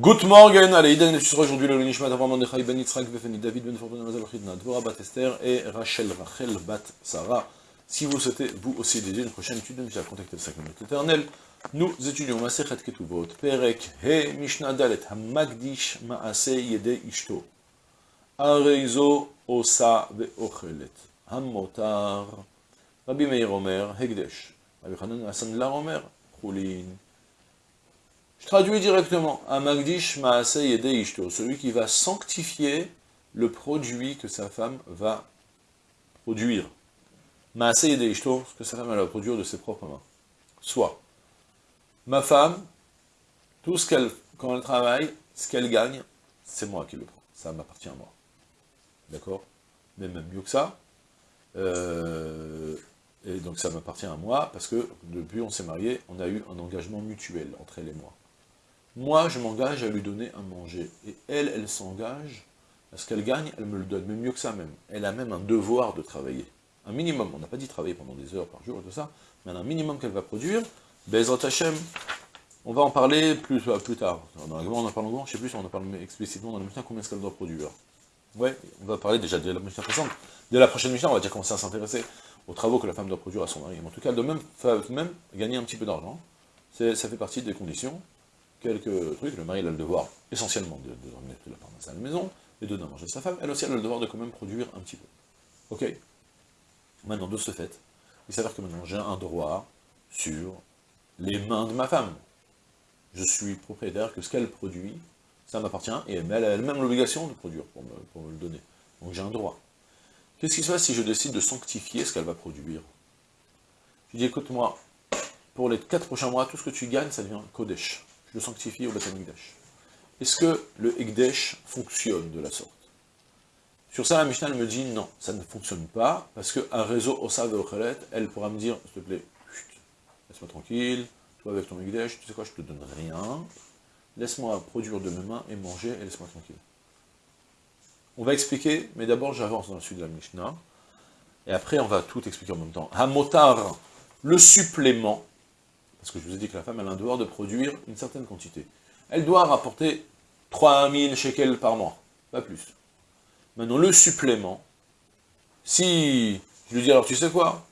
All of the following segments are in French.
Good morning, allez, Iden et aujourd'hui le Nishmat Avram Mordechai Ben Yitzhak Befeni David Ben Fortuna Mazal Chidna Dvora Bat Esther et Rachel Rachel Bat Sarah. Si vous souhaitez vous aussi dédier une prochaine étude de Mishnah, contactez le Sacrement éternel. Nous étudions Masechet Ketuvot, Perek He Mishnah Dalet Hamagdish Maase Yede Ishto Areizo Osa Ve'ochelet Hamotar Rabbi Meir Omer Hegdesh Rabbi Hanan Hassan Lar Omer Chulin je traduis directement. Amagdish Maase Yede Ishto, celui qui va sanctifier le produit que sa femme va produire. Maase Yede Ishto, ce que sa femme va produire de ses propres mains. Soit, ma femme, tout ce qu'elle, quand elle travaille, ce qu'elle gagne, c'est moi qui le prends. Ça m'appartient à moi. D'accord? Mais même mieux que ça, euh, et donc ça m'appartient à moi, parce que depuis on s'est marié, on a eu un engagement mutuel entre elle et moi. Moi, je m'engage à lui donner à manger. Et elle, elle s'engage, à ce qu'elle gagne, elle me le donne. Mais mieux que ça même. Elle a même un devoir de travailler. Un minimum. On n'a pas dit travailler pendant des heures par jour et tout ça, mais un minimum qu'elle va produire. Bezrat Hashem, on va en parler plus, euh, tard. Dans la on en parle longuement, je ne sais plus si on en parle explicitement dans le Mishnah, combien est-ce qu'elle doit produire. Ouais, on va parler déjà de la Mishnah présente. Dès la prochaine Mishnah, on va déjà commencer à s'intéresser aux travaux que la femme doit produire à son mari. Mais en tout cas, elle doit même, même gagner un petit peu d'argent. Ça fait partie des conditions quelques trucs. Le mari a le devoir essentiellement de, de ramener la parnasse à la maison, et de donner à manger à sa femme. Elle aussi a le devoir de quand même produire un petit peu. Ok? Maintenant, de ce fait, il s'avère que maintenant j'ai un droit sur les mains de ma femme. Je suis propriétaire que ce qu'elle produit, ça m'appartient, et elle a elle-même l'obligation de produire pour me, pour me le donner. Donc j'ai un droit. Qu'est-ce qui se passe si je décide de sanctifier ce qu'elle va produire? Je dis, écoute-moi, pour les quatre prochains mois, tout ce que tu gagnes, ça devient Kodesh je le sanctifie au Beth Est-ce que le Ekdesh fonctionne de la sorte? Sur ça, la Mishnah me dit non, ça ne fonctionne pas, parce qu'un réseau Osa Ochelet, elle pourra me dire, s'il te plaît, laisse-moi tranquille, toi avec ton Ekdesh, tu sais quoi, je te donne rien, laisse-moi produire de mes mains et manger, et laisse-moi tranquille. On va expliquer, mais d'abord j'avance dans la suite de la Mishnah, et après on va tout expliquer en même temps. Hamotar, le supplément, parce que je vous ai dit que la femme, elle a un devoir de produire une certaine quantité. Elle doit rapporter 3000 shekels par mois, pas plus. Maintenant, le supplément, si je lui dis, alors tu sais quoi?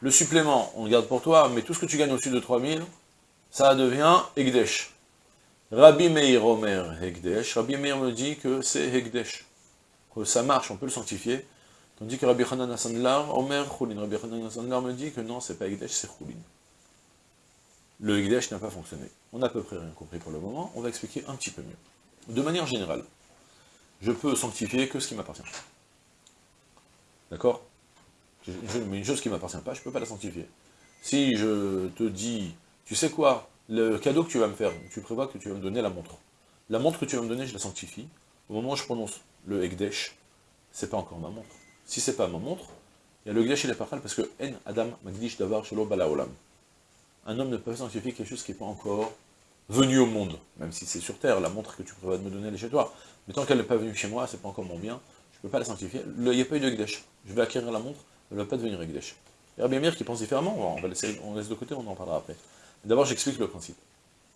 Le supplément, on le garde pour toi, mais tout ce que tu gagnes au-dessus de 3000, ça devient Hegdesh. Rabbi Meir Omer Hegdesh, Rabbi Meir me dit que c'est Hegdesh, que ça marche, on peut le sanctifier, tandis que Rabbi Hanan Asandlar, Omer Choulin, Rabbi Hanan Asandlar me dit que non, c'est pas Hegdesh, c'est Choulin le Higdash n'a pas fonctionné. On n'a à peu près rien compris pour le moment, on va expliquer un petit peu mieux. De manière générale, je peux sanctifier que ce qui m'appartient. D'accord? Mais une chose qui ne m'appartient pas, je ne peux pas la sanctifier. Si je te dis, tu sais quoi, le cadeau que tu vas me faire, tu prévois que tu vas me donner la montre. La montre que tu vas me donner, je la sanctifie. Au moment où je prononce le Hekdesh, c'est pas encore ma montre. Si c'est pas ma montre, il y a le Hekdesh et le Parchal, parce que En Adam Magdish Davar Shelo Balaolam un homme ne peut pas sanctifier quelque chose qui n'est pas encore venu au monde, même si c'est sur terre, la montre que tu prévois de me donner, elle est chez toi. Mais tant qu'elle n'est pas venue chez moi, c'est pas encore mon bien, je ne peux pas la sanctifier. Il n'y a pas eu de Gdesh. Je vais acquérir la montre, elle ne va pas devenir Gdesh. Il y a bien qui pense différemment, on va laisser, on laisse de côté, on en parlera après. D'abord, j'explique le principe.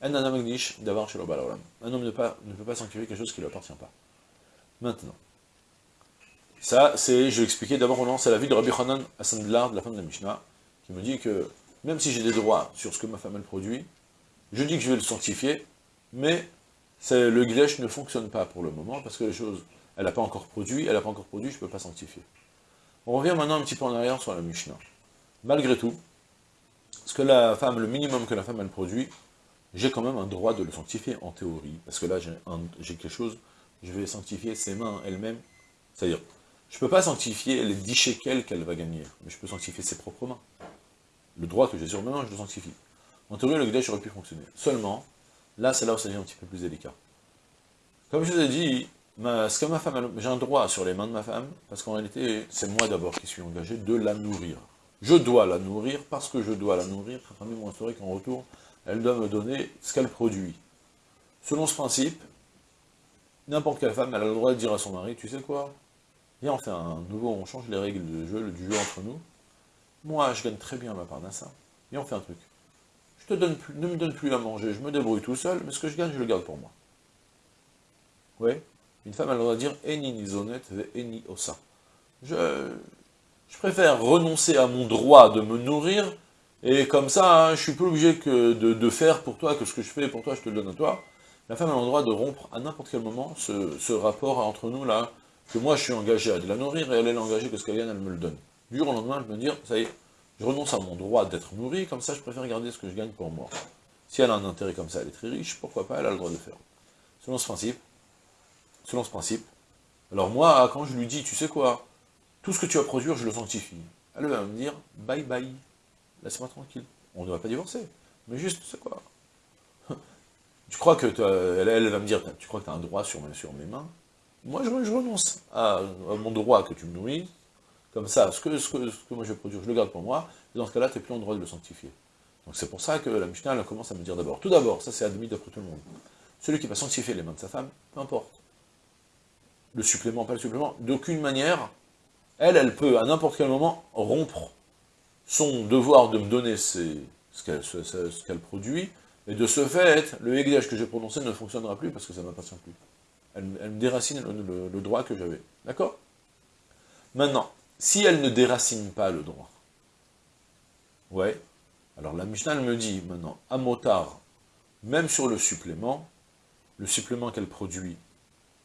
Un homme ne, peut pas sanctifier quelque chose qui ne lui appartient pas. Maintenant, ça, c'est, je vais expliquer d'abord, c'est la vie de Rabbi Hanan Asandlar, de la fin de la Mishnah, qui me dit que même si j'ai des droits sur ce que ma femme elle produit, je dis que je vais le sanctifier, mais le glèche ne fonctionne pas pour le moment, parce que les choses, elle n'a pas encore produit, elle n'a pas encore produit, je ne peux pas sanctifier. On revient maintenant un petit peu en arrière sur la Mishnah. Malgré tout, ce que la femme, le minimum que la femme elle produit, j'ai quand même un droit de le sanctifier en théorie, parce que là j'ai quelque chose, je vais sanctifier ses mains elles-mêmes, c'est-à-dire, je ne peux pas sanctifier les 10 shekels qu'elle va gagner, mais je peux sanctifier ses propres mains le droit que j'ai sur mes mains, je le sanctifie. En théorie, le Gdesh aurait pu fonctionner. Seulement, là, c'est là où ça devient un petit peu plus délicat. Comme je vous ai dit, que ma femme, j'ai un droit sur les mains de ma femme, parce qu'en réalité, c'est moi d'abord qui suis engagé de la nourrir. Je dois la nourrir, parce que je dois la nourrir, famille mon historique qu'en retour, elle doit me donner ce qu'elle produit. Selon ce principe, n'importe quelle femme, elle a le droit de dire à son mari, tu sais quoi? Viens, on fait un nouveau, on change les règles jeu, du jeu entre nous, moi, je gagne très bien ma part ça. Et on fait un truc. Je te donne plus, ne me donne plus à manger, je me débrouille tout seul, mais ce que je gagne, je le garde pour moi. Ouais, une femme, elle doit dire « eni nizonet ve eni osa ». Je, je préfère renoncer à mon droit de me nourrir, et comme ça, hein, je suis plus obligé que de, faire pour toi que ce que je fais pour toi, je te le donne à toi. La femme a le droit de rompre à n'importe quel moment ce, rapport entre nous là, que moi je suis engagé à de la nourrir, et elle est engagée que ce qu'elle gagne, elle me le donne. Du jour au lendemain, elle me dire, ça y est, je renonce à mon droit d'être nourri, comme ça je préfère garder ce que je gagne pour moi. Si elle a un intérêt comme ça, elle est très riche, pourquoi pas, elle a le droit de faire. Selon ce principe, selon ce principe, alors moi, quand je lui dis, tu sais quoi, tout ce que tu vas produire, je le sanctifie. Elle va me dire, bye bye, laisse-moi tranquille. On ne va pas divorcer, mais juste, tu sais quoi, tu crois que, elle, va me dire, tu crois que tu as un droit sur mes, sur mes mains? Moi, je, renonce à, mon droit que tu me nourris, comme ça, ce que, ce, que, moi je vais produire, je le garde pour moi, et dans ce cas-là, tu n'es plus en droit de le sanctifier. Donc c'est pour ça que la Mishnah, elle commence à me dire d'abord, tout d'abord, ça c'est admis d'après tout le monde, celui qui va sanctifier les mains de sa femme, peu importe, le supplément, pas le supplément, d'aucune manière, elle, elle peut à n'importe quel moment rompre son devoir de me donner ce qu'elle produit, et de ce fait, le Hegdesh que j'ai prononcé ne fonctionnera plus parce que ça ne m'appartient plus. Elle, me déracine le, droit que j'avais. D'accord? Maintenant, si elle ne déracine pas le droit, ouais, alors la Mishnah me dit maintenant, à Motar, même sur le supplément, le supplément qu'elle produit,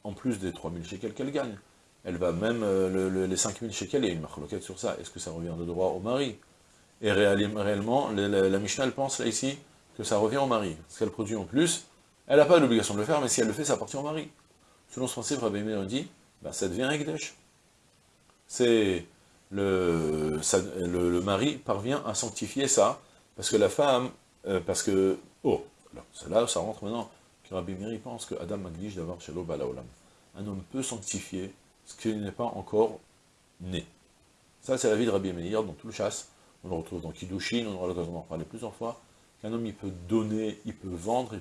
en plus des 3000 shekels qu'elle gagne, elle va même, euh, les 5000 shekels, il y a une sur ça, est-ce que ça revient de droit au mari? Et réellement, la, Mishnah pense là ici, que ça revient au mari. Ce qu'elle produit en plus, elle n'a pas l'obligation de le faire, mais si elle le fait, ça appartient au mari. Selon ce principe, Rabbi Meir dit, bah, ça devient Ekdesh. C'est le, le, mari parvient à sanctifier ça, parce que la femme, euh, parce que, oh, là, ça rentre maintenant, que Rabbi Meir pense que Adam Magdish d'avoir chez Balaolam. Un homme peut sanctifier ce qui n'est pas encore né. Ça, c'est la vie de Rabbi Meir dans tout le chasse. On le retrouve dans Kiddushin, on aura l'occasion d'en parler plusieurs fois qu'un homme il peut donner, il peut vendre,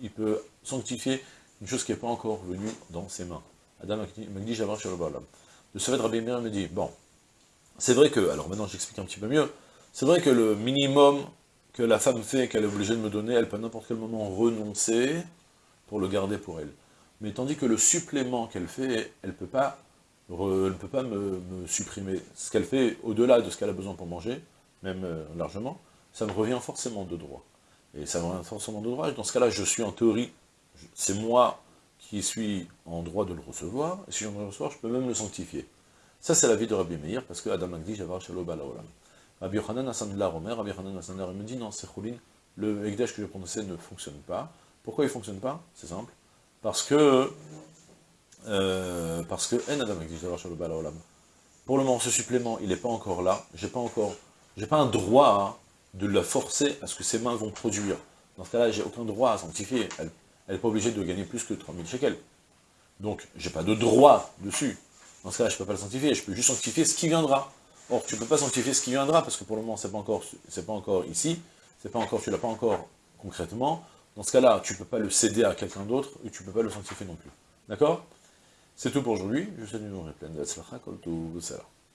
il peut, sanctifier une chose qui n'est pas encore venue dans ses mains. Adam dit j'avance sur le fait, Rabbi Meir me dit, bon, c'est vrai que, alors maintenant j'explique un petit peu mieux, c'est vrai que le minimum que la femme fait, qu'elle est obligée de me donner, elle peut à n'importe quel moment renoncer pour le garder pour elle. Mais tandis que le supplément qu'elle fait, elle ne peut pas, elle peut pas me, supprimer. Ce qu'elle fait au-delà de ce qu'elle a besoin pour manger, même euh, largement, ça me revient forcément de droit. Et ça me revient forcément de droit, dans ce cas-là, je suis en théorie, c'est moi qui suis en droit de le recevoir, et si je le recevoir, je peux même le sanctifier. Ça, c'est la vie de Rabbi Meir, parce que Adam Agdi, Javar Shalom Balaolam. Rabbi Yochanan Asandla Romer, Rabbi Yochanan Asandla me dit, non, c'est Choulin, le Ekdesh que je prononcé ne fonctionne pas. Pourquoi il ne fonctionne pas? C'est simple. Parce que, euh, parce que, En Adam Agdi, Javar Shalom Balaolam. Pour le moment, ce supplément, il n'est pas encore là, j'ai pas encore, j'ai pas un droit de la forcer à ce que ses mains vont produire. Dans ce cas-là, j'ai aucun droit à sanctifier. N'est pas obligée de gagner plus que 3000 shekels. Donc, j'ai pas de droit dessus. Dans ce cas-là, je ne peux pas le sanctifier, je peux juste sanctifier ce qui viendra. Or, tu ne peux pas sanctifier ce qui viendra, parce que pour le moment, c'est pas encore, pas encore ici, pas encore, tu l'as pas encore concrètement. Dans ce cas-là, tu ne peux pas le céder à quelqu'un d'autre, et tu ne peux pas le sanctifier non plus. D'accord? C'est tout pour aujourd'hui. Je vous souhaite une pleine de tout ça.